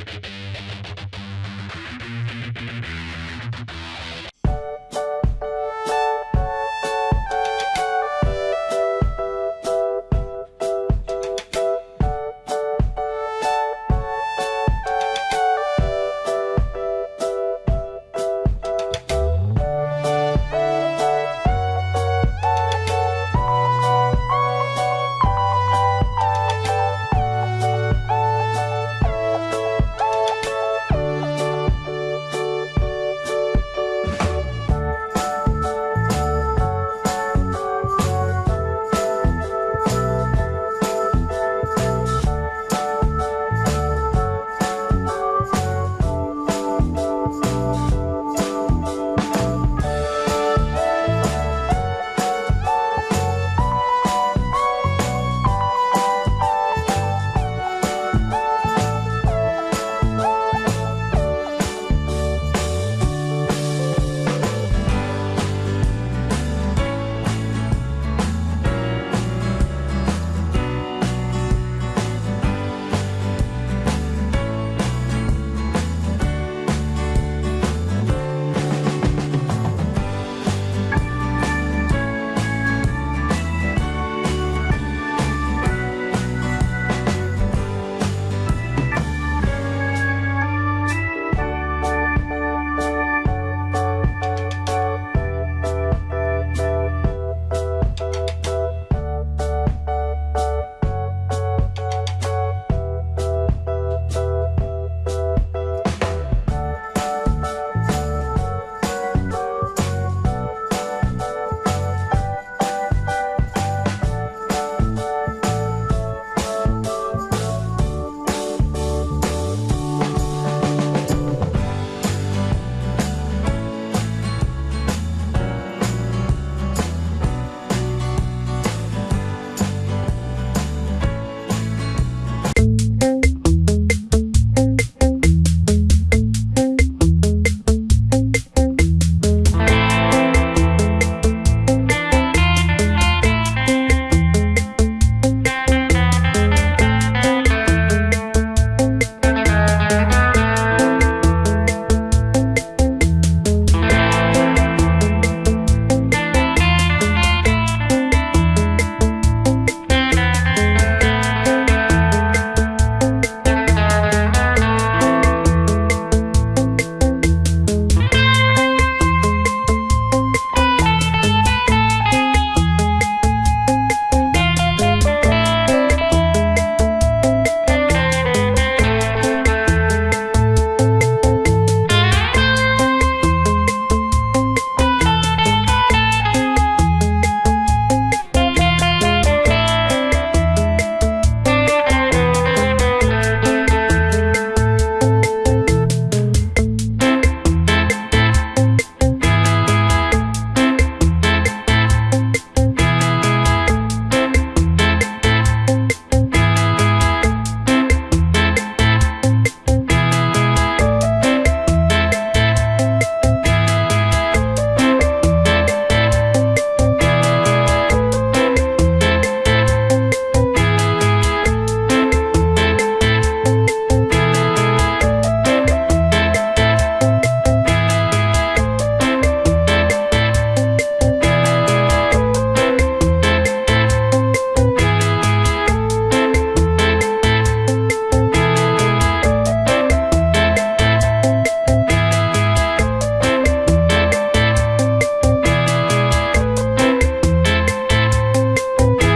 you